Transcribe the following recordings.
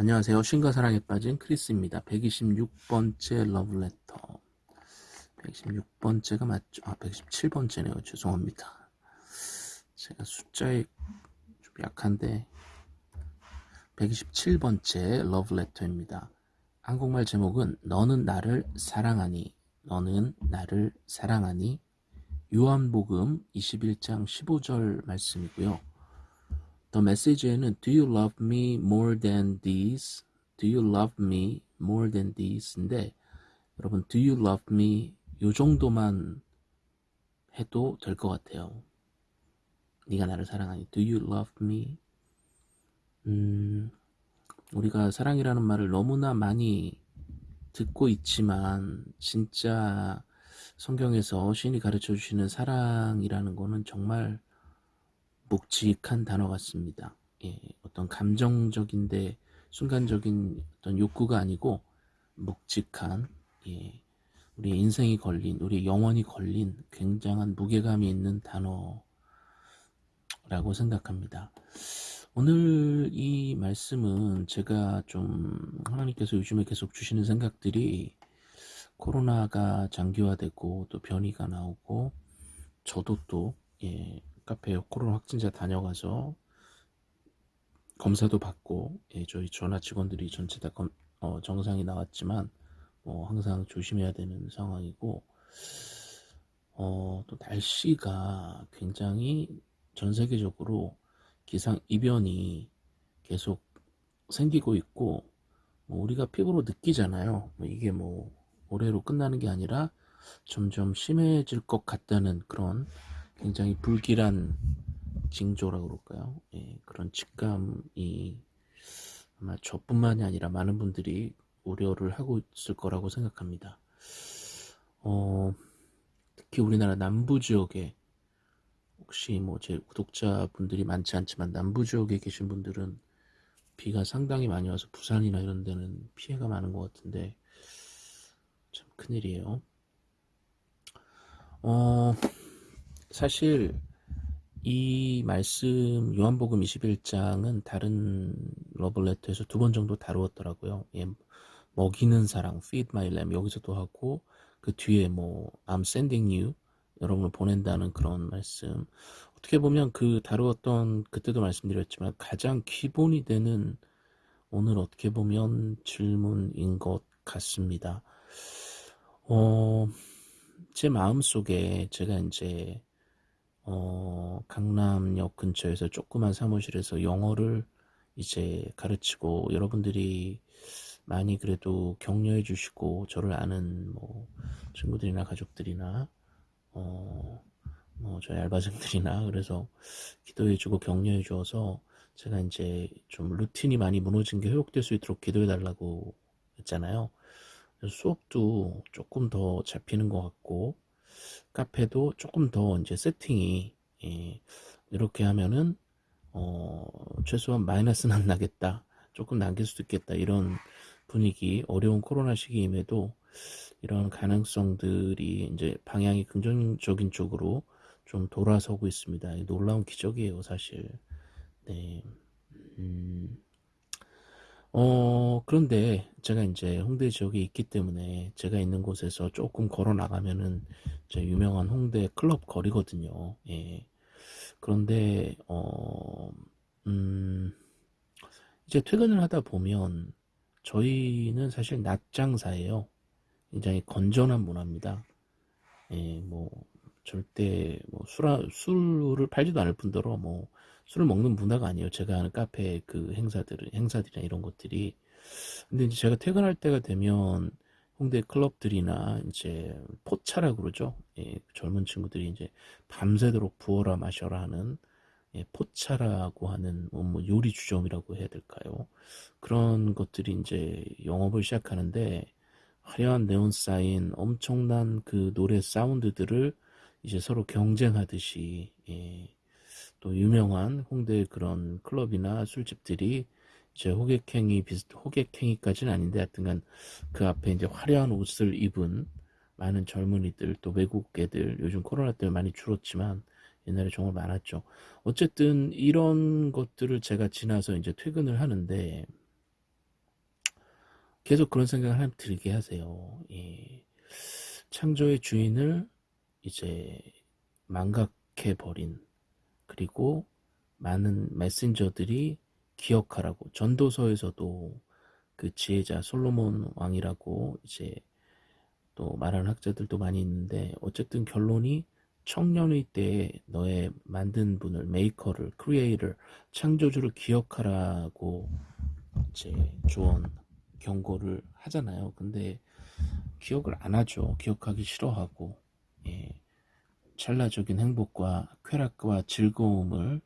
안녕하세요. 신과 사랑에 빠진 크리스입니다. 126번째 러브레터. 126번째가 맞죠? 아, 117번째네요. 죄송합니다. 제가 숫자에 좀 약한데 127번째 러브레터입니다. 한국말 제목은 너는 나를 사랑하니 너는 나를 사랑하니 요한복음 21장 15절 말씀이고요. 더 메시지에는 Do you love me more than these? Do you love me more than these?인데 여러분 Do you love me 요 정도만 해도 될 것 같아요. 네가 나를 사랑하니 Do you love me? 음, 우리가 사랑이라는 말을 너무나 많이 듣고 있지만 진짜 성경에서 신이 가르쳐 주시는 사랑이라는 거는 정말 묵직한 단어 같습니다. 예, 어떤 감정적인데 순간적인 어떤 욕구가 아니고 묵직한 예, 우리 인생이 걸린 우리 영혼이 걸린 굉장한 무게감이 있는 단어라고 생각합니다. 오늘 이 말씀은 제가 좀 하나님께서 요즘에 계속 주시는 생각들이 코로나가 장기화되고 또 변이가 나오고 저도 또 예, 카페 코로나 확진자 다녀가서 검사도 받고 예, 저희 전화 직원들이 전체 다 검, 어, 정상이 나왔지만 뭐 항상 조심해야 되는 상황이고 어, 또 날씨가 굉장히 전 세계적으로 기상 이변이 계속 생기고 있고 뭐 우리가 피부로 느끼잖아요. 뭐 이게 뭐 올해로 끝나는 게 아니라 점점 심해질 것 같다는 그런 굉장히 불길한 징조라고 그럴까요? 예, 그런 직감이 아마 저뿐만이 아니라 많은 분들이 우려를 하고 있을 거라고 생각합니다. 어, 특히 우리나라 남부 지역에 혹시 뭐 제 구독자분들이 많지 않지만 남부 지역에 계신 분들은 비가 상당히 많이 와서 부산이나 이런 데는 피해가 많은 것 같은데 참 큰일이에요. 어, 사실 이 말씀 요한복음 21장은 다른 러블레터에서 두 번 정도 다루었더라고요. 예, 먹이는 사랑, feed my lamb 여기서도 하고 그 뒤에 뭐 I'm sending you 여러분을 보낸다는 그런 말씀 어떻게 보면 그 다루었던 그때도 말씀드렸지만 가장 기본이 되는 오늘 어떻게 보면 질문인 것 같습니다. 어, 제 마음속에 제가 이제 어, 강남역 근처에서 조그만 사무실에서 영어를 이제 가르치고 여러분들이 많이 그래도 격려해 주시고 저를 아는 뭐 친구들이나 가족들이나 어, 뭐 저희 알바생들이나 그래서 기도해 주고 격려해 주어서 제가 이제 좀 루틴이 많이 무너진 게 회복될 수 있도록 기도해 달라고 했잖아요. 수업도 조금 더 잡히는 것 같고 카페도 조금 더 이제 세팅이 예, 이렇게 하면은 어, 최소한 마이너스는 안 나겠다. 조금 남길 수도 있겠다. 이런 분위기, 어려운 코로나 시기임에도 이런 가능성들이 이제 방향이 긍정적인 쪽으로 좀 돌아서고 있습니다. 놀라운 기적이에요, 사실. 네. 음. 어, 그런데 제가 이제 홍대 지역에 있기 때문에 제가 있는 곳에서 조금 걸어 나가면은 제 유명한 홍대 클럽 거리거든요. 예. 그런데, 어, 음, 이제 퇴근을 하다 보면 저희는 사실 낮 장사예요. 굉장히 건전한 문화입니다. 예, 뭐, 절대 뭐 술을 팔지도 않을 뿐더러 뭐 술을 먹는 문화가 아니에요. 제가 하는 카페 그 행사들, 행사들이나 이런 것들이. 근데 이제 제가 퇴근할 때가 되면 홍대 클럽들이나 이제 포차라 그러죠. 예, 젊은 친구들이 이제 밤새도록 부어라 마셔라 하는 예, 포차라고 하는 뭐, 뭐 요리 주점이라고 해야 될까요? 그런 것들이 이제 영업을 시작하는데 화려한 네온 사인 엄청난 그 노래 사운드들을 이제 서로 경쟁하듯이 예, 또 유명한 홍대 그런 클럽이나 술집들이 이제 호객행위 비슷 호객행위까지는 아닌데 하여튼간 그 앞에 이제 화려한 옷을 입은 많은 젊은이들 또 외국 애들 요즘 코로나 때문에 많이 줄었지만 옛날에 정말 많았죠. 어쨌든 이런 것들을 제가 지나서 이제 퇴근을 하는데 계속 그런 생각을 하면 들게 하세요. 예. 창조의 주인을 이제 망각해 버린 그리고 많은 메신저들이 기억하라고 전도서에서도 그 지혜자 솔로몬 왕이라고 이제 또 말하는 학자들도 많이 있는데 어쨌든 결론이 청년의 때에 너의 만든 분을 maker를 creator를 창조주를 기억하라고 이제 조언 경고를 하잖아요. 근데 기억을 안 하죠. 기억하기 싫어하고 예. 찰나적인 행복과 쾌락과 즐거움을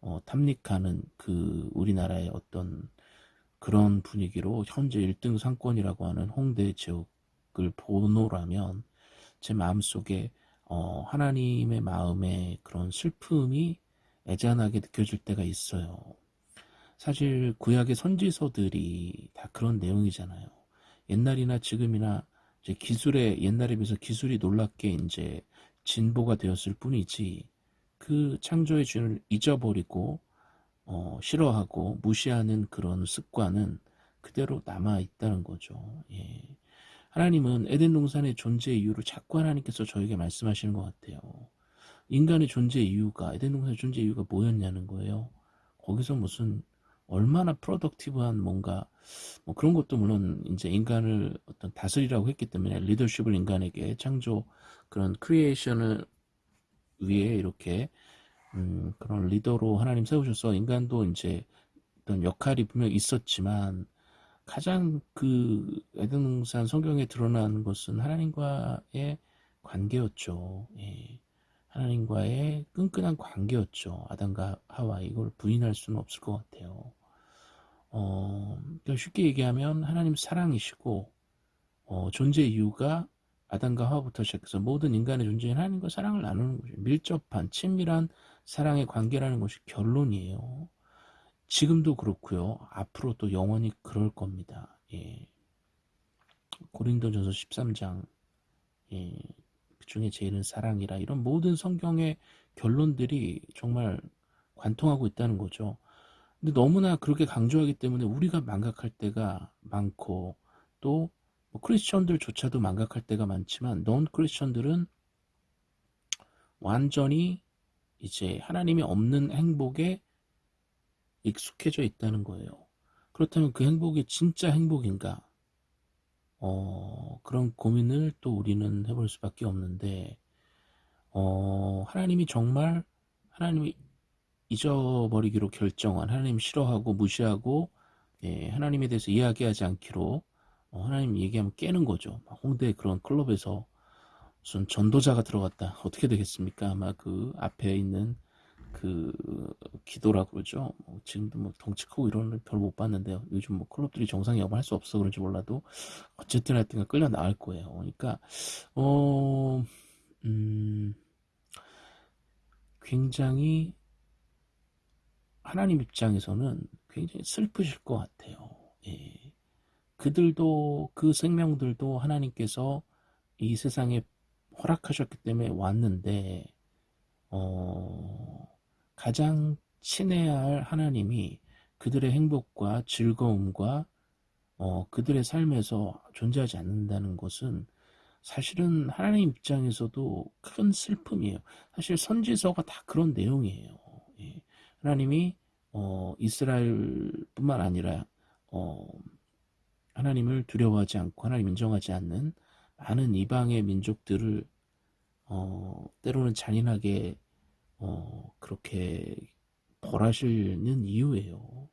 어, 탐닉하는 그 우리나라의 어떤 그런 분위기로 현재 1등 상권이라고 하는 홍대 지역을 보노라면 제 마음속에 어, 하나님의 마음에 그런 슬픔이 애잔하게 느껴질 때가 있어요. 사실 구약의 선지서들이 다 그런 내용이잖아요. 옛날이나 지금이나 기술에 옛날에 비해서 기술이 놀랍게 이제 진보가 되었을 뿐이지 그 창조의 주인을 잊어버리고 어, 싫어하고 무시하는 그런 습관은 그대로 남아 있다는 거죠. 예. 하나님은 에덴 동산의 존재 이유를 자꾸 하나님께서 저에게 말씀하시는 것 같아요. 인간의 존재 이유가 에덴 동산의 존재 이유가 뭐였냐는 거예요. 거기서 무슨 얼마나 productive한 뭔가 뭐 그런 것도 물론 이제 인간을 어떤 다스리라고 했기 때문에 리더십을 인간에게 창조 그런 creation을 위해 이렇게 음, 그런 리더로 하나님 세우셔서 인간도 이제 어떤 역할이 분명 있었지만 가장 그 에덴동산 성경에 드러나는 것은 하나님과의 관계였죠. 예. 하나님과의 끈끈한 관계였죠. 아담과 하와 이걸 부인할 수는 없을 것 같아요. 어, 그러니까 쉽게 얘기하면 하나님 사랑이시고 어, 존재 이유가 아담과 하와부터 시작해서 모든 인간의 존재인 하나님과 사랑을 나누는 거죠. 밀접한 친밀한 사랑의 관계라는 것이 결론이에요. 지금도 그렇고요. 앞으로 또 영원히 그럴 겁니다. 예. 고린도전서 13장 예. 그 중에 제일은 사랑이라 이런 모든 성경의 결론들이 정말 관통하고 있다는 거죠. 근데 너무나 그렇게 강조하기 때문에 우리가 망각할 때가 많고 또 뭐 크리스천들조차도 망각할 때가 많지만 넌 크리스천들은 완전히 이제 하나님이 없는 행복에 익숙해져 있다는 거예요. 그렇다면 그 행복이 진짜 행복인가? 어, 그런 고민을 또 우리는 해볼 수밖에 없는데, 어, 하나님이 정말 하나님이 잊어버리기로 결정한 하나님 싫어하고 무시하고 예, 하나님에 대해서 이야기하지 않기로 어, 하나님 얘기하면 깨는 거죠. 홍대 그런 클럽에서 무슨 전도자가 들어갔다. 어떻게 되겠습니까? 아마 그 앞에 있는 그 기도라 그러죠. 뭐 지금도 뭐 덩치 크고 이런 별못 봤는데요. 요즘 뭐 클럽들이 정상이 없어 할수 없어 그런지 몰라도 어쨌든 하여튼 끌려 나갈 거예요. 그러니까 어 음, 굉장히 하나님 입장에서는 굉장히 슬프실 것 같아요. 예. 그들도 그 생명들도 하나님께서 이 세상에 허락하셨기 때문에 왔는데 어, 가장 친해야 할 하나님이 그들의 행복과 즐거움과 어, 그들의 삶에서 존재하지 않는다는 것은 사실은 하나님 입장에서도 큰 슬픔이에요. 사실 선지서가 다 그런 내용이에요. 예. 하나님이 어, 이스라엘뿐만 아니라 어, 하나님을 두려워하지 않고 하나님 인정하지 않는 많은 이방의 민족들을 어, 때로는 잔인하게 어, 그렇게 벌하시는 이유예요.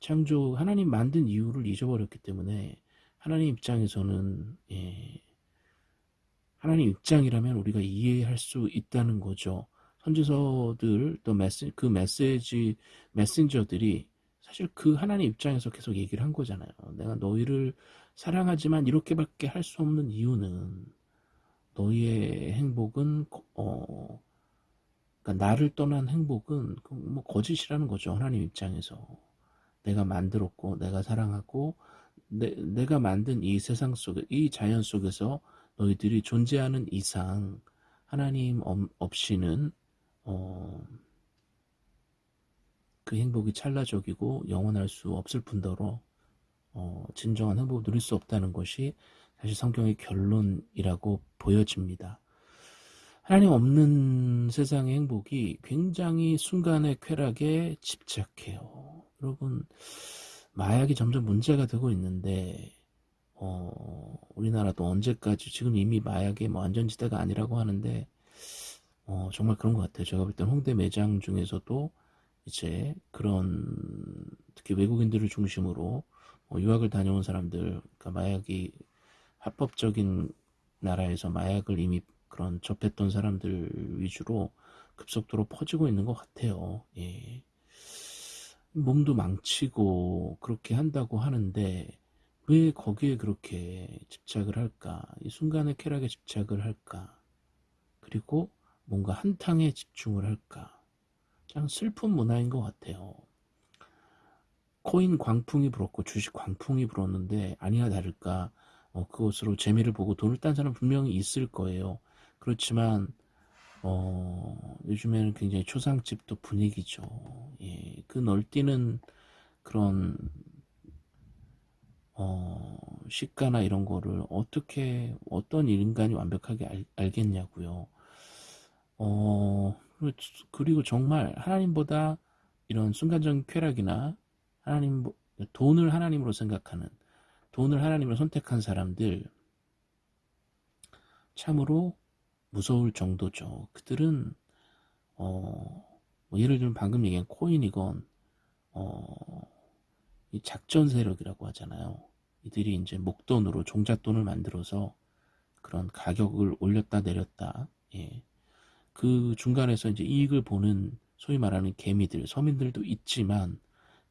창조 하나님 만든 이유를 잊어버렸기 때문에 하나님 입장에서는 예, 하나님 입장이라면 우리가 이해할 수 있다는 거죠. 선지서들 또 메시, 그 메시지 메신저들이 사실 그 하나님 입장에서 계속 얘기를 한 거잖아요. 내가 너희를 사랑하지만 이렇게밖에 할 수 없는 이유는 너희의 행복은 어 그러니까 나를 떠난 행복은 그뭐 거짓이라는 거죠. 하나님 입장에서 내가 만들었고 내가 사랑하고 내, 내가 만든 이 세상 속에 이 자연 속에서 너희들이 존재하는 이상 하나님 없이는 어, 그 행복이 찰나적이고 영원할 수 없을 뿐더러 어, 진정한 행복을 누릴 수 없다는 것이 사실 성경의 결론이라고 보여집니다. 하나님 없는 세상의 행복이 굉장히 순간의 쾌락에 집착해요. 여러분, 마약이 점점 문제가 되고 있는데, 어, 우리나라도 언제까지, 지금 이미 마약의 뭐 안전지대가 아니라고 하는데, 어, 정말 그런 것 같아요. 제가 볼 땐 홍대 매장 중에서도 이제 그런, 특히 외국인들을 중심으로 어, 유학을 다녀온 사람들, 그러니까 마약이 합법적인 나라에서 마약을 이미 그런 접했던 사람들 위주로 급속도로 퍼지고 있는 것 같아요. 예. 몸도 망치고 그렇게 한다고 하는데 왜 거기에 그렇게 집착을 할까? 이 순간의 쾌락에 집착을 할까? 그리고 뭔가 한탕에 집중을 할까? 참 슬픈 문화인 것 같아요. 코인 광풍이 불었고 주식 광풍이 불었는데 아니나 다를까 어, 그것으로 재미를 보고 돈을 딴 사람 분명히 있을 거예요. 그렇지만 어, 요즘에는 굉장히 초상집도 분위기죠. 예, 그 널뛰는 그런 어, 시가나 이런 거를 어떻게 어떤 인간이 완벽하게 알, 알겠냐고요. 어, 그리고 정말 하나님보다 이런 순간적인 쾌락이나 하나님 돈을 하나님으로 생각하는 돈을 하나님으로 선택한 사람들 참으로 무서울 정도죠. 그들은 어, 뭐 예를 들면 방금 얘기한 코인이건 어, 이 작전 세력이라고 하잖아요. 이들이 이제 목돈으로 종잣돈을 만들어서 그런 가격을 올렸다 내렸다. 예. 그 중간에서 이제 이익을 보는 소위 말하는 개미들, 서민들도 있지만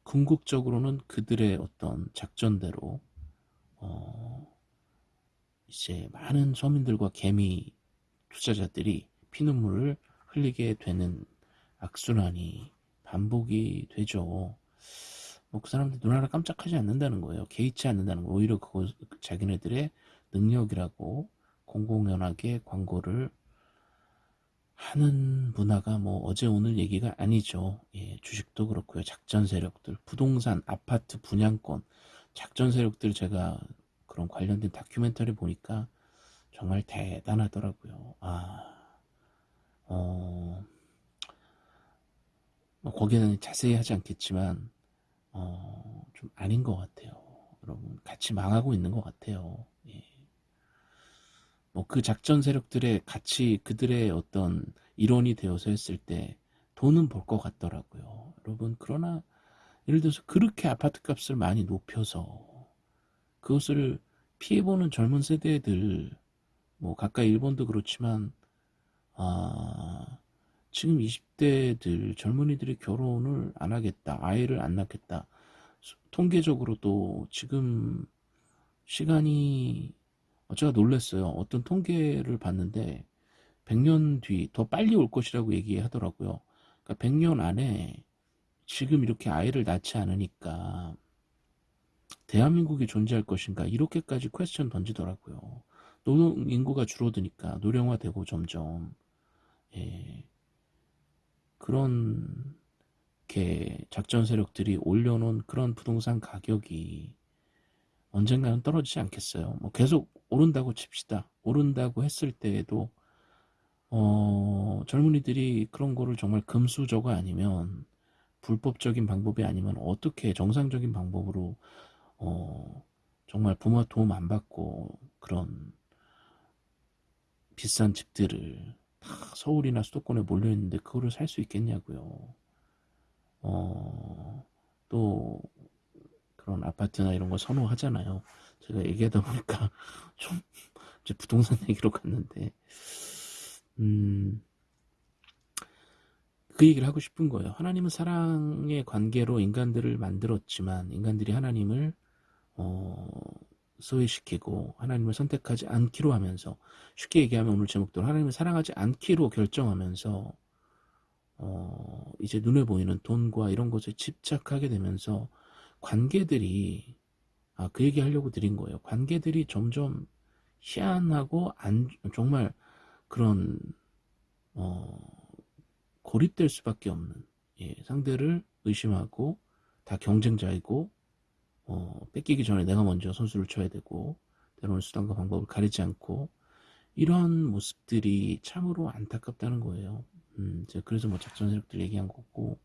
궁극적으로는 그들의 어떤 작전대로 어, 이제 많은 서민들과 개미 투자자들이 피눈물을 흘리게 되는 악순환이 반복이 되죠. 뭐 그 사람들 눈 하나 깜짝하지 않는다는 거예요. 개의치 않는다는 거. 오히려 그거 자기네들의 능력이라고 공공연하게 광고를 하는 문화가 뭐 어제 오늘 얘기가 아니죠. 예, 주식도 그렇고요. 작전 세력들, 부동산, 아파트 분양권, 작전 세력들 제가 그런 관련된 다큐멘터리 보니까 정말 대단하더라고요. 아, 어, 뭐 거기에는 자세히 하지 않겠지만, 어, 좀 아닌 것 같아요. 여러분, 같이 망하고 있는 것 같아요. 예. 뭐그 작전 세력들의 같이 그들의 어떤 일원이 되어서 했을 때 돈은 벌 것 같더라고요. 여러분, 그러나 예를 들어서 그렇게 아파트 값을 많이 높여서 그것을 피해보는 젊은 세대들 뭐 가까이 일본도 그렇지만 아 지금 20대들 젊은이들이 결혼을 안 하겠다 아이를 안 낳겠다 통계적으로도 지금 시간이 제가 놀랐어요. 어떤 통계를 봤는데 100년 뒤 더 빨리 올 것이라고 얘기하더라고요. 그러니까 100년 안에 지금 이렇게 아이를 낳지 않으니까 대한민국이 존재할 것인가 이렇게까지 퀘스천 던지더라고요. 노동 인구가 줄어드니까 노령화되고 점점. 예, 그런 게 작전 세력들이 올려놓은 그런 부동산 가격이 언젠가는 떨어지지 않겠어요. 뭐 계속 오른다고 칩시다. 오른다고 했을 때에도 어, 젊은이들이 그런 거를 정말 금수저가 아니면 불법적인 방법이 아니면 어떻게 정상적인 방법으로 어, 정말 부모 도움 안 받고 그런 비싼 집들을 다 서울이나 수도권에 몰려있는데 그거를 살 수 있겠냐고요. 어, 또 그런 아파트나 이런 거 선호하잖아요. 제가 얘기하다 보니까 좀 이제 부동산 얘기로 갔는데 음, 그 얘기를 하고 싶은 거예요. 하나님은 사랑의 관계로 인간들을 만들었지만 인간들이 하나님을 어, 소외시키고 하나님을 선택하지 않기로 하면서 쉽게 얘기하면 오늘 제목대로 하나님을 사랑하지 않기로 결정하면서 어, 이제 눈에 보이는 돈과 이런 것에 집착하게 되면서 관계들이 아, 그 얘기 하려고 드린 거예요. 관계들이 점점 희한하고 안, 정말 그런 어, 고립될 수밖에 없는 예, 상대를 의심하고 다 경쟁자이고 어, 뺏기기 전에 내가 먼저 선수를 쳐야 되고 때로는 수단과 방법을 가리지 않고 이런 모습들이 참으로 안타깝다는 거예요. 음, 그래서 뭐 작전 세력들 얘기한 거고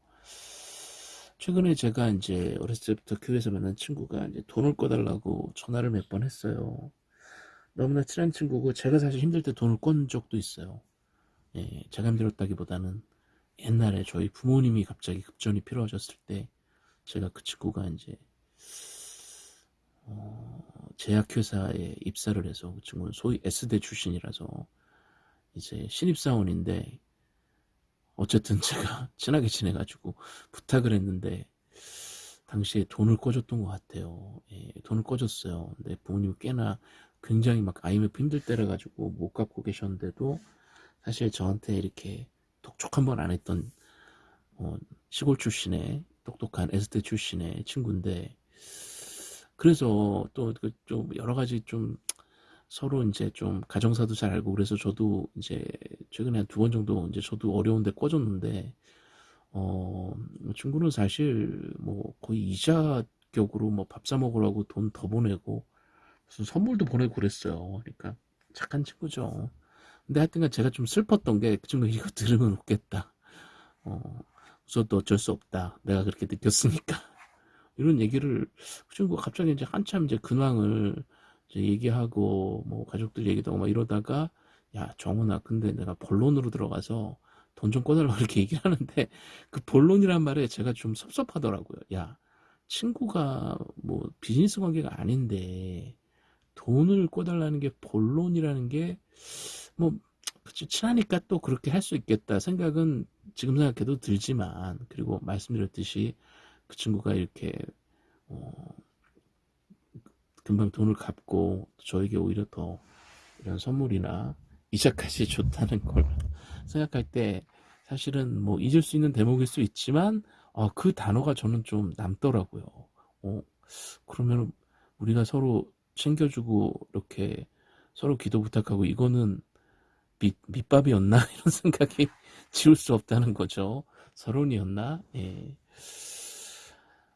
최근에 제가 이제 어렸을 때부터 교회에서 만난 친구가 이제 돈을 꺼달라고 전화를 몇 번 했어요. 너무나 친한 친구고 제가 사실 힘들 때 돈을 꼰 적도 있어요. 예, 제가 힘들었다기보다는 옛날에 저희 부모님이 갑자기 급전이 필요하셨을 때 제가 그 친구가 이제 어, 제약회사에 입사를 해서 그 친구는 소위 S대 출신이라서 이제 신입사원인데 어쨌든 제가 친하게 지내가지고 부탁을 했는데 당시에 돈을 꿔줬던 것 같아요. 예, 돈을 꿔줬어요. 근데 부모님이 꽤나 굉장히 막 IMF 힘들 때라 가지고 못 갚고 계셨는데도 사실 저한테 이렇게 독촉 한 번 안 했던 어, 시골 출신의 똑똑한 S대 출신의 친구인데 그래서 또 좀 여러 가지 좀 서로 이제 좀 가정사도 잘 알고 그래서 저도 이제 최근에 한 두 번 정도 이제 저도 어려운데 꿔줬는데 어 친구는 사실 뭐 거의 이자 격으로 뭐 밥 사 먹으라고 돈 더 보내고 무슨 선물도 보내고 그랬어요. 그러니까 착한 친구죠. 근데 하여튼간 제가 좀 슬펐던 게 그 친구 이거 들으면 웃겠다. 어, 웃어도 어쩔 수 없다. 내가 그렇게 느꼈으니까. 이런 얘기를 그 친구가 갑자기 이제 한참 이제 근황을 얘기하고 뭐 가족들 얘기도 하고 막 이러다가 야 정훈아 근데 내가 본론으로 들어가서 돈 좀 꺼달라고 이렇게 얘기를 하는데 그 본론이란 말에 제가 좀 섭섭하더라고요. 야 친구가 뭐 비즈니스 관계가 아닌데 돈을 꿔달라는 게 본론이라는 게 뭐 친하니까 또 그렇게 할 수 있겠다 생각은 지금 생각해도 들지만 그리고 말씀드렸듯이 그 친구가 이렇게 어, 금방 돈을 갚고 저에게 오히려 더 이런 선물이나 이자까지 줬다는 걸 생각할 때 사실은 뭐 잊을 수 있는 대목일 수 있지만 어, 그 단어가 저는 좀 남더라고요. 어, 그러면 우리가 서로 챙겨주고 이렇게 서로 기도 부탁하고 이거는 밑, 밑밥이었나 이런 생각이 지울 수 없다는 거죠. 서론이었나? 예.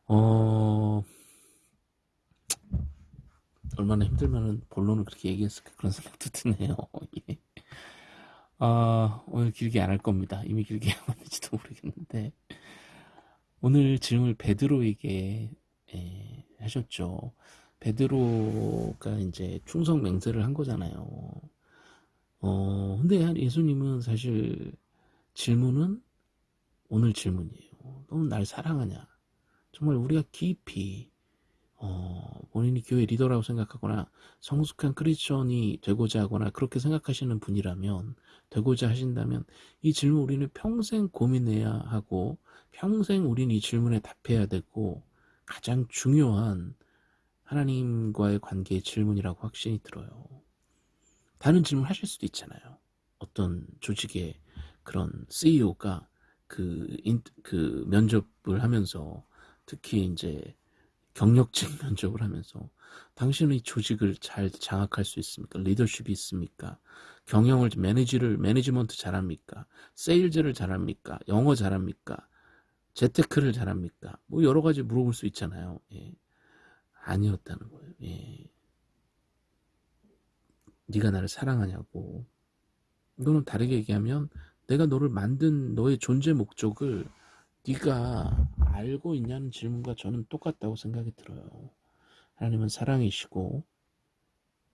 어, 얼마나 힘들면은 본론을 그렇게 얘기했을까 그런 생각도 드네요. 예. 아, 오늘 길게 안 할 겁니다. 이미 길게 하는지도 모르겠는데. 오늘 질문을 베드로에게 예, 하셨죠. 베드로가 이제 충성 맹세를 한 거잖아요. 어, 근데 예수님은 사실 질문은 오늘 질문이에요. 너는 날 사랑하냐? 정말 우리가 깊이 어, 본인이 교회 리더라고 생각하거나 성숙한 크리스천이 되고자 하거나 그렇게 생각하시는 분이라면 되고자 하신다면 이 질문 우리는 평생 고민해야 하고 평생 우리는 이 질문에 답해야 되고 가장 중요한 하나님과의 관계의 질문이라고 확신이 들어요. 다른 질문 하실 수도 있잖아요. 어떤 조직의 그런 CEO가 그, 인, 그 면접을 하면서 특히 이제 경력직 면접을 하면서 당신은 이 조직을 잘 장악할 수 있습니까? 리더십이 있습니까? 경영을 manage를 management 잘합니까? 세일즈를 잘합니까? 영어 잘합니까? 재테크를 잘합니까? 뭐 여러 가지 물어볼 수 있잖아요. 예. 아니었다는 거예요. 예. 네가 나를 사랑하냐고. 이거는 다르게 얘기하면 내가 너를 만든 너의 존재 목적을 네가 알고 있냐는 질문과 저는 똑같다고 생각이 들어요. 하나님은 사랑이시고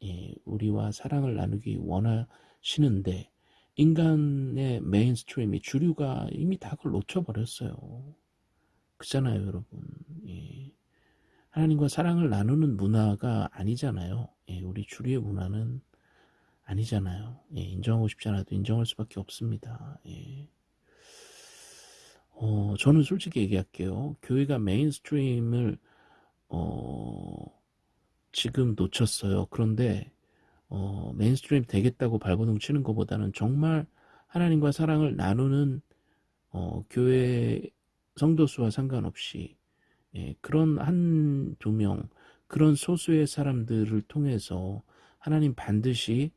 예, 우리와 사랑을 나누기 원하시는데 인간의 mainstream이 주류가 이미 다 그걸 놓쳐버렸어요. 그잖아요, 여러분. 예. 하나님과 사랑을 나누는 문화가 아니잖아요. 예, 우리 주류의 문화는 아니잖아요. 예, 인정하고 싶지 않아도 인정할 수밖에 없습니다. 예. 어, 저는 솔직히 얘기할게요. 교회가 mainstream을 어, 지금 놓쳤어요. 그런데 어, mainstream 되겠다고 발버둥 치는 것보다는 정말 하나님과 사랑을 나누는 어, 교회 성도 수와 상관없이 예, 그런 한 두 명, 그런 소수의 사람들을 통해서 하나님 반드시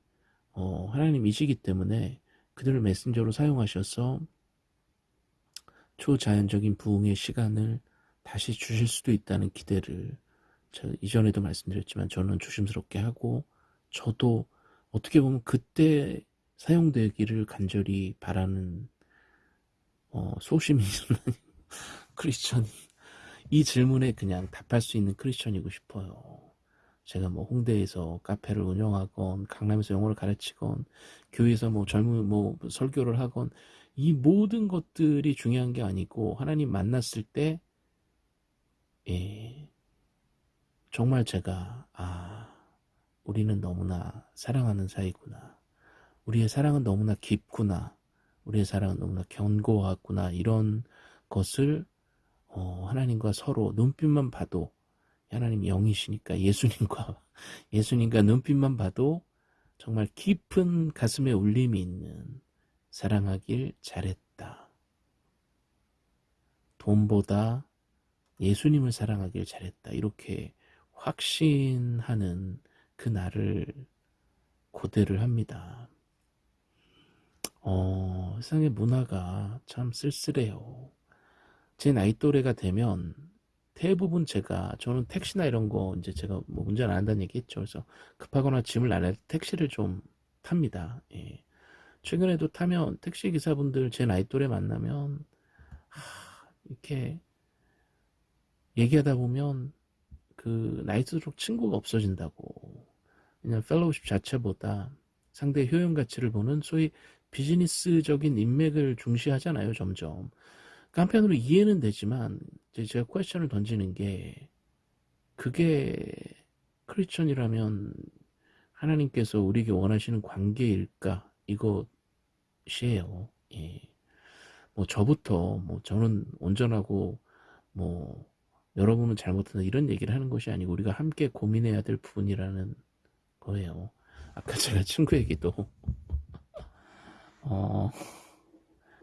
어, 하나님이시기 때문에 그들을 메신저로 사용하셔서 초자연적인 부흥의 시간을 다시 주실 수도 있다는 기대를 이전에도 말씀드렸지만 저는 조심스럽게 하고 저도 어떻게 보면 그때 사용되기를 간절히 바라는 어, 소심이 크리스천 이 질문에 그냥 답할 수 있는 크리스천이고 싶어요. 제가 뭐 홍대에서 카페를 운영하건 강남에서 영어를 가르치건 교회에서 뭐 젊은 뭐 설교를 하건 이 모든 것들이 중요한 게 아니고 하나님 만났을 때 예, 정말 제가 아 우리는 너무나 사랑하는 사이구나. 우리의 사랑은 너무나 깊구나. 우리의 사랑은 너무나 견고하구나. 이런 것을 어, 하나님과 서로 눈빛만 봐도 하나님 영이시니까 예수님과 예수님과 눈빛만 봐도 정말 깊은 가슴에 울림이 있는 사랑하길 잘했다. 돈보다 예수님을 사랑하길 잘했다. 이렇게 확신하는 그 날을 고대를 합니다. 어, 세상의 문화가 참 쓸쓸해요. 제 나이 또래가 되면 대부분 제가 저는 택시나 이런 거 이제 제가 뭐 운전 안 한다는 얘기 했죠. 그래서 급하거나 짐을 때 택시를 좀 탑니다. 예. 최근에도 타면 택시 기사분들 제 나이 또래 만나면 하, 이렇게 얘기하다 보면 그 나이 들수록 친구가 없어진다고. 그냥 fellowship 자체보다 상대의 효용 가치를 보는 소위 비즈니스적인 인맥을 중시하잖아요 점점. 그 한편으로 이해는 되지만 제가 question을 던지는 게 그게 크리스천이라면 하나님께서 우리에게 원하시는 관계일까 이것이에요. 예. 뭐 저부터 뭐 저는 온전하고 뭐 여러분은 잘못한다 이런 얘기를 하는 것이 아니고 우리가 함께 고민해야 될 부분이라는 거예요. 아까 제가 친구 얘기도 어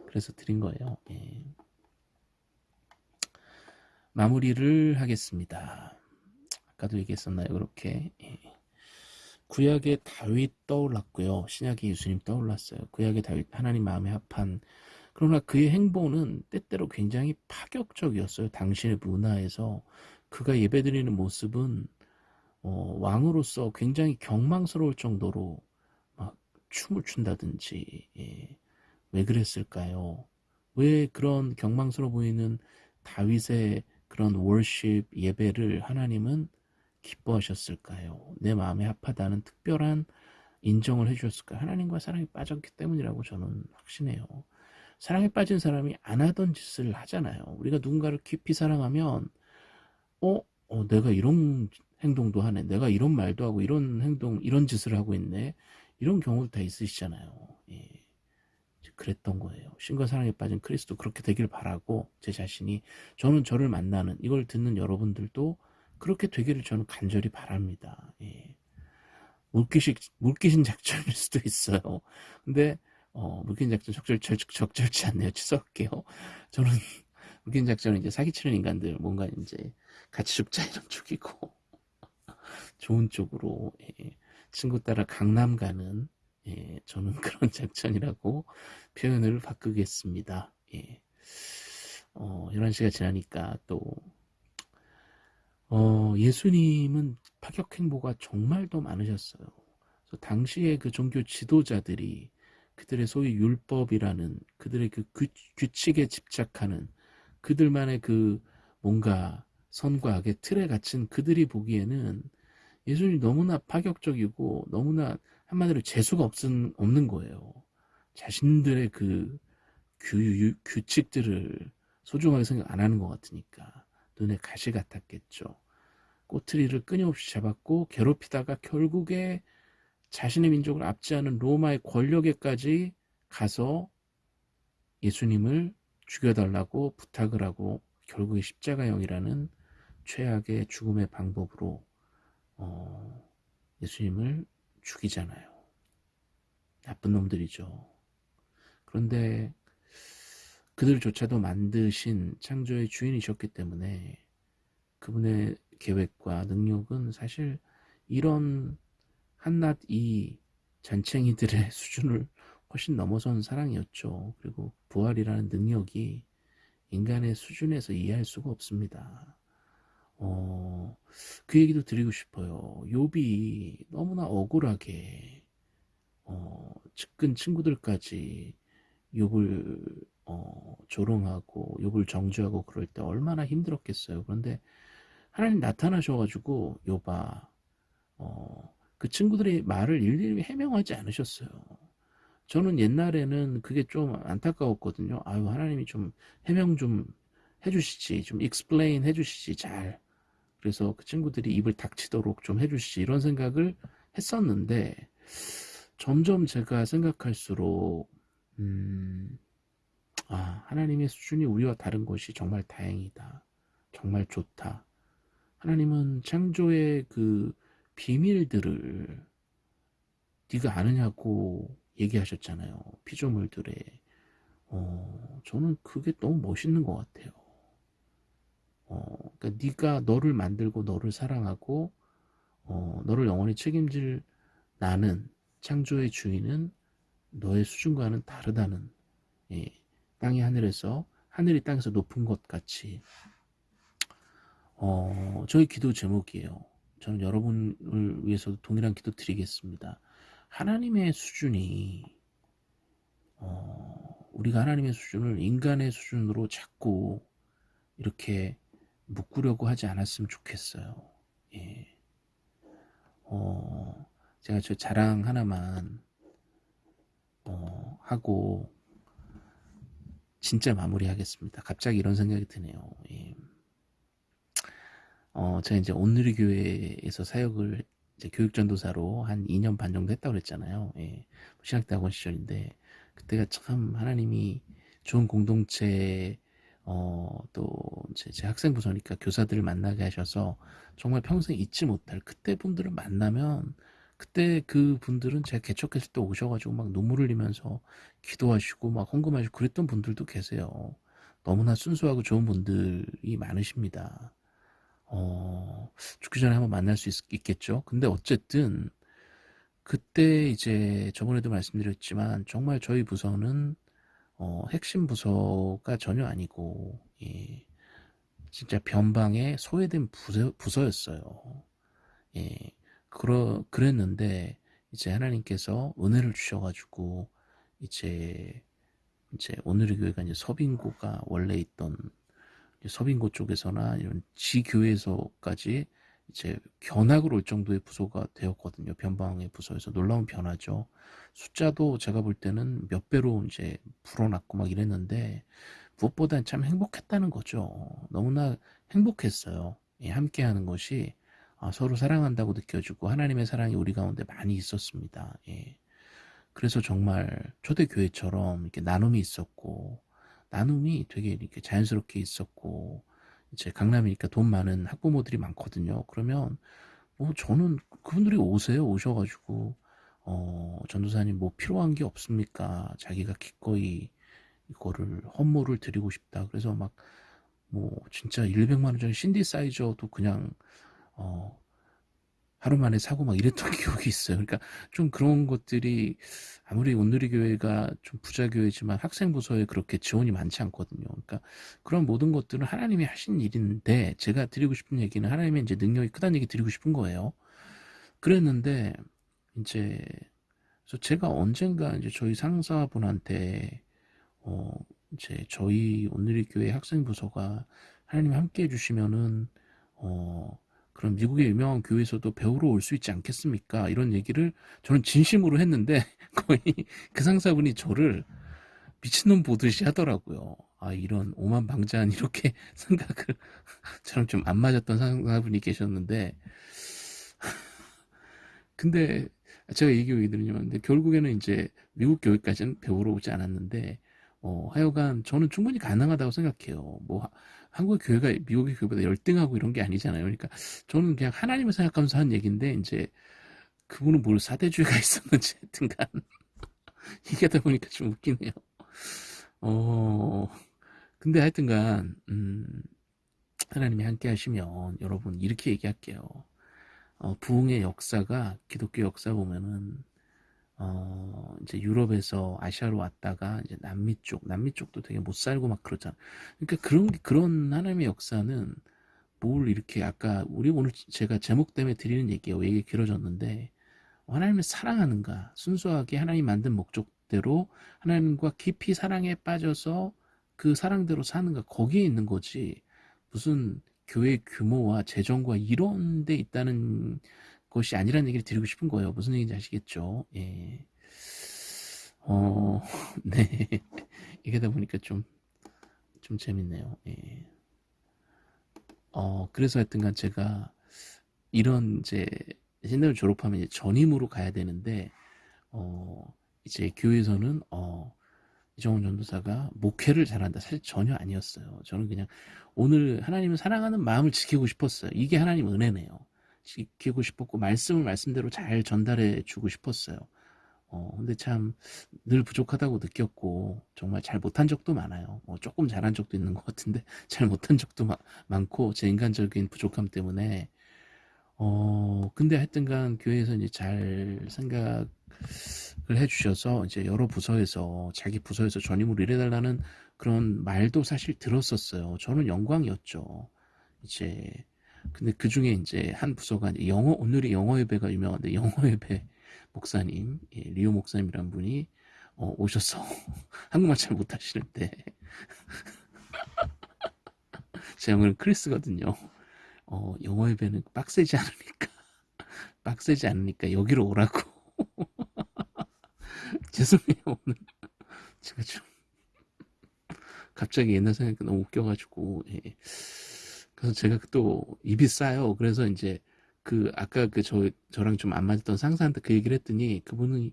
그래서 드린 거예요. 예. 마무리를 하겠습니다. 아까도 얘기했었나요? 그렇게 예. 구약의 다윗 떠올랐고요. 신약의 예수님 떠올랐어요. 구약의 다윗 하나님 마음에 합한 그러나 그의 행보는 때때로 굉장히 파격적이었어요. 당신의 문화에서 그가 예배드리는 모습은 어, 왕으로서 굉장히 경망스러울 정도로 막 춤을 춘다든지 예. 왜 그랬을까요? 왜 그런 경망스러워 보이는 다윗의 그런 월십 예배를 하나님은 기뻐하셨을까요? 내 마음에 합하다는 특별한 인정을 해주셨을까요? 하나님과 사랑이 빠졌기 때문이라고 저는 확신해요. 사랑에 빠진 사람이 안 하던 짓을 하잖아요. 우리가 누군가를 깊이 사랑하면 어? 어 내가 이런 행동도 하네. 내가 이런 말도 하고 이런 행동, 이런 짓을 하고 있네. 이런 경우도 다 있으시잖아요. 예. 그랬던 거예요. 신과 사랑에 빠진 크리스도 그렇게 되길 바라고 제 자신이 저는 저를 만나는 이걸 듣는 여러분들도 그렇게 되기를 저는 간절히 바랍니다. 예. 물귀식, 물귀신 작전일 수도 있어요. 근데 어, 물귀신 작전 적절, 적, 절치 않네요. 취소할게요. 저는 물귀신 작전은 이제 사기치는 인간들 뭔가 이제 같이 죽자 이런 쪽이고 좋은 쪽으로 예. 친구 따라 강남 가는 예, 저는 그런 작전이라고 표현을 바꾸겠습니다. 예. 어, 11시가 지나니까 또 어, 예수님은 파격 행보가 정말 더 많으셨어요. 당시에 그 종교 지도자들이 그들의 소위 율법이라는 그들의 그 규, 규칙에 집착하는 그들만의 그 뭔가 선과 악의 틀에 갇힌 그들이 보기에는 예수님이 너무나 파격적이고 너무나 한마디로 재수가 없은, 없는 거예요. 자신들의 그 규, 규칙들을 소중하게 생각 안 하는 것 같으니까 눈에 가시 같았겠죠. 꼬투리를 끊임없이 잡았고 괴롭히다가 결국에 자신의 민족을 압제하는 로마의 권력에까지 가서 예수님을 죽여달라고 부탁을 하고 결국에 십자가형이라는 최악의 죽음의 방법으로 어, 예수님을 죽이잖아요. 나쁜 놈들이죠. 그런데 그들조차도 만드신 창조의 주인이셨기 때문에 그분의 계획과 능력은 사실 이런 한낱 이 잔챙이들의 수준을 훨씬 넘어선 사랑이었죠. 그리고 부활이라는 능력이 인간의 수준에서 이해할 수가 없습니다. 어, 그 얘기도 드리고 싶어요. 욥이 너무나 억울하게 어, 측근 친구들까지 욥을 어, 조롱하고 욥을 정죄하고 그럴 때 얼마나 힘들었겠어요. 그런데 하나님 나타나셔가지고 욥아 어, 그 친구들의 말을 일일이 해명하지 않으셨어요. 저는 옛날에는 그게 좀 안타까웠거든요. 아유 하나님이 좀 해명 좀 해주시지, 좀 explain 해주시지 잘. 그래서 그 친구들이 입을 닥치도록 좀 해주시지 이런 생각을 했었는데 점점 제가 생각할수록 음, 아 하나님의 수준이 우리와 다른 것이 정말 다행이다. 정말 좋다. 하나님은 창조의 그 비밀들을 네가 아느냐고 얘기하셨잖아요. 피조물들의 어, 저는 그게 너무 멋있는 것 같아요. 어, 그러니까 네가 너를 만들고 너를 사랑하고 어, 너를 영원히 책임질 나는 창조의 주인은 너의 수준과는 다르다는 예, 땅이 하늘에서 하늘이 땅에서 높은 것 같이 어, 저희 기도 제목이에요. 저는 여러분을 위해서도 동일한 기도 드리겠습니다. 하나님의 수준이 어, 우리가 하나님의 수준을 인간의 수준으로 자꾸 이렇게 묶으려고 하지 않았으면 좋겠어요. 예. 어, 제가 저 자랑 하나만 어, 하고 진짜 마무리하겠습니다. 갑자기 이런 생각이 드네요. 예. 어, 제가 이제 온누리 교회에서 사역을 이제 교육 전도사로 한 2년 반 정도 했다고 그랬잖아요. 예. 신학대학원 시절인데 그때가 참 하나님이 좋은 공동체 어, 또 제, 제 학생 부서니까 교사들을 만나게 하셔서 정말 평생 잊지 못할 그때 분들을 만나면 그때 그 분들은 제가 개척했을 때 오셔가지고 막 눈물 흘리면서 기도하시고 막 헌금하시고 그랬던 분들도 계세요. 너무나 순수하고 좋은 분들이 많으십니다. 어, 죽기 전에 한번 만날 수 있, 겠죠 근데 어쨌든 그때 이제 저번에도 말씀드렸지만 정말 저희 부서는 어, 핵심 부서가 전혀 아니고 예, 진짜 변방에 소외된 부서, 부서였어요. 예, 그러, 그랬는데 이제 하나님께서 은혜를 주셔가지고 이제 이제 오늘의 교회가 이제 서빙고가 원래 있던 서빙고 쪽에서나 이런 지교에서까지 이제 견학을 올 정도의 부서가 되었거든요. 변방의 부서에서 놀라운 변화죠. 숫자도 제가 볼 때는 몇 배로 이제 불어났고 막 이랬는데 무엇보다 참 행복했다는 거죠. 너무나 행복했어요. 예, 함께 하는 것이 아, 서로 사랑한다고 느껴지고 하나님의 사랑이 우리 가운데 많이 있었습니다. 예. 그래서 정말 초대교회처럼 이렇게 나눔이 있었고 나눔이 되게 이렇게 자연스럽게 있었고 이제 강남이니까 돈 많은 학부모들이 많거든요. 그러면 뭐 저는 그분들이 오세요. 오셔가지고 어 전도사님 뭐 필요한 게 없습니까? 자기가 기꺼이 이거를 헌물을 드리고 싶다. 그래서 막 뭐 진짜 100만 원짜리 신디사이저도 그냥 어 하루 만에 사고 막 이랬던 기억이 있어요. 그러니까 좀 그런 것들이 아무리 온누리 교회가 좀 부자 교회지만 학생 부서에 그렇게 지원이 많지 않거든요. 그러니까 그런 모든 것들은 하나님이 하신 일인데 제가 드리고 싶은 얘기는 하나님의 이제 능력이 크다는 얘기 드리고 싶은 거예요. 그랬는데 이제 그래서 제가 언젠가 이제 저희 상사분한테 어 이제 저희 온누리 교회 학생 부서가 하나님 함께 해주시면은 어 그럼 미국의 유명한 교회에서도 배우러 올 수 있지 않겠습니까? 이런 얘기를 저는 진심으로 했는데 거의 그 상사분이 저를 미친놈 보듯이 하더라고요. 아 이런 오만방자한 이렇게 생각을 저랑 좀 안 맞았던 상사분이 계셨는데 근데 제가 얘기 왜 드리냐면 결국에는 이제 미국 교회까지는 배우러 오지 않았는데 어, 하여간 저는 충분히 가능하다고 생각해요. 뭐 한국 교회가 미국의 교회보다 열등하고 이런 게 아니잖아요. 그러니까 저는 그냥 하나님을 생각하면서 한 얘기인데 이제 그분은 뭘 사대주의가 있었는지 하여튼간 얘기하다 보니까 좀 웃기네요. 어 근데 하여튼간 음, 하나님이 함께 하시면 여러분 이렇게 얘기할게요. 어, 부흥의 역사가 기독교 역사 보면은 어, 이제 유럽에서 아시아로 왔다가 이제 남미 쪽, 남미 쪽도 되게 못 살고 막 그러잖아. 그러니까 그런 그런 하나님의 역사는 뭘 이렇게 아까 우리 오늘 제가 제목 때문에 드리는 얘기예요. 얘기 길어졌는데 하나님을 사랑하는가 순수하게 하나님 만든 목적대로 하나님과 깊이 사랑에 빠져서 그 사랑대로 사는가 거기에 있는 거지 무슨 교회 규모와 재정과 이런 데 있다는 것이 아니라는 얘기를 드리고 싶은 거예요. 무슨 얘기인지 아시겠죠? 예. 어, 네. 얘기하다 보니까 좀, 좀 재밌네요. 예. 어, 그래서 하여튼간 제가 이런 이제 신대를 졸업하면 이제 전임으로 가야 되는데, 어, 이제 교회에서는, 어, 이정훈 전도사가 목회를 잘한다. 사실 전혀 아니었어요. 저는 그냥 오늘 하나님을 사랑하는 마음을 지키고 싶었어요. 이게 하나님 은혜네요. 지키고 싶었고, 말씀을 말씀대로 잘 전달해 주고 싶었어요. 어, 근데 참 늘 부족하다고 느꼈고, 정말 잘 못한 적도 많아요. 뭐 조금 잘한 적도 있는 것 같은데, 잘 못한 적도 마- 많고, 제 인간적인 부족함 때문에, 어, 근데 하여튼간 교회에서 이제 잘 생각을 해주셔서, 이제 여러 부서에서, 자기 부서에서 전임으로 일해달라는 그런 말도 사실 들었었어요. 저는 영광이었죠. 이제, 근데 그 중에 이제 한 부서가 이제 영어, 오늘이 영어 예배가 유명한데, 영어 예배 목사님, 예, 리오 목사님이란 분이 어, 오셔서 한국말 잘 못하시는데 제 영어는 크리스거든요. 어, 영어 예배는 빡세지 않으니까 빡세지 않으니까 여기로 오라고 죄송해요 오늘 제가 좀 갑자기 옛날 생각이 너무 웃겨가지고 예. 그래서 제가 또 입이 싸요. 그래서 이제 그 아까 그 저 저랑 좀 안 맞았던 상사한테 그 얘기를 했더니 그분은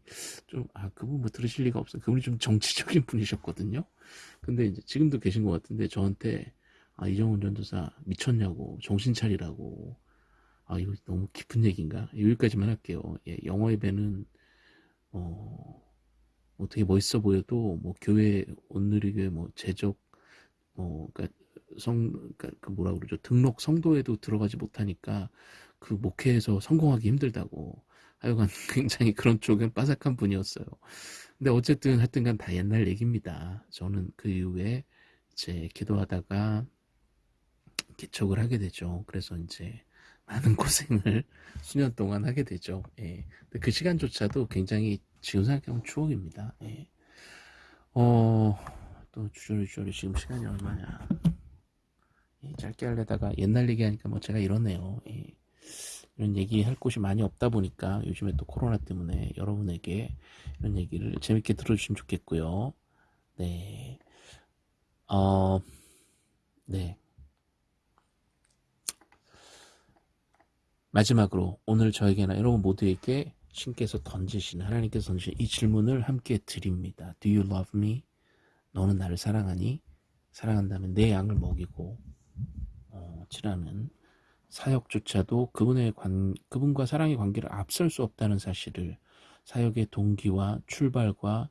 좀 아 그분 뭐 들으실 리가 없어. 그분이 좀 정치적인 분이셨거든요. 근데 이제 지금도 계신 것 같은데 저한테 아 이정훈 전도사 미쳤냐고 정신 차리라고 아 이거 너무 깊은 얘기인가 여기까지만 할게요. 예, 영어 예배는 어 어떻게 멋있어 보여도 뭐 교회 온누리교회 뭐 제적 뭐 그러니까 성 그러니까 그 뭐라 그러죠 등록 성도에도 들어가지 못하니까 그 목회에서 성공하기 힘들다고 하여간 굉장히 그런 쪽은 빠삭한 분이었어요. 근데 어쨌든 하여튼간 다 옛날 얘기입니다. 저는 그 이후에 이제 기도하다가 개척을 하게 되죠. 그래서 이제 많은 고생을 수년 동안 하게 되죠. 예. 근데 그 시간조차도 굉장히 지금 생각하면 추억입니다. 예. 어, 또 주저리 주저리 지금 시간이 얼마냐. 예, 짧게 하려다가 옛날 얘기하니까 뭐 제가 이러네요. 예. 이런 얘기 할 곳이 많이 없다 보니까 요즘에 또 코로나 때문에 여러분에게 이런 얘기를 재밌게 들어주시면 좋겠고요. 네. 어, 네. 마지막으로 오늘 저에게나 여러분 모두에게 신께서 던지신 하나님께서 던지신 이 질문을 함께 드립니다. Do you love me? 너는 나를 사랑하니? 사랑한다면 내 양을 먹이고 어, 치라는 사역조차도 그분의 관, 그분과 사랑의 관계를 앞설 수 없다는 사실을 사역의 동기와 출발과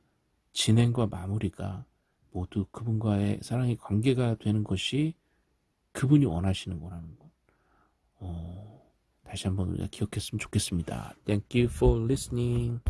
진행과 마무리가 모두 그분과의 사랑의 관계가 되는 것이 그분이 원하시는 거라는 것. 어, 다시 한번 우리가 기억했으면 좋겠습니다. Thank you for listening.